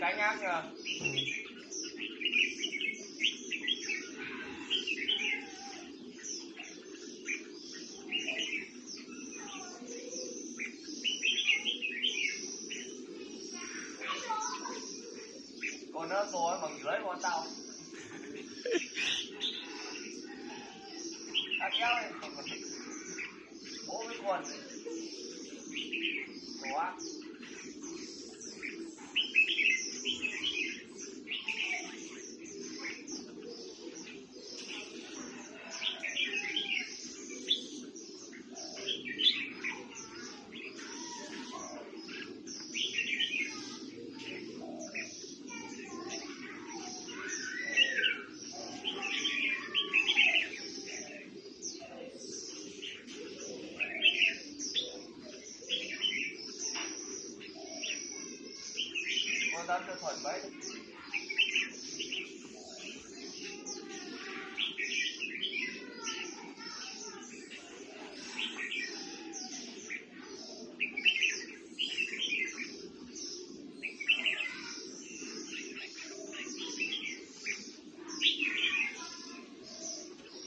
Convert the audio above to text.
cái nhờ. Ừ. còn nó rồi bằng dưới con tao. À kéo đi bố với quần. Quá Well, that's your point, right?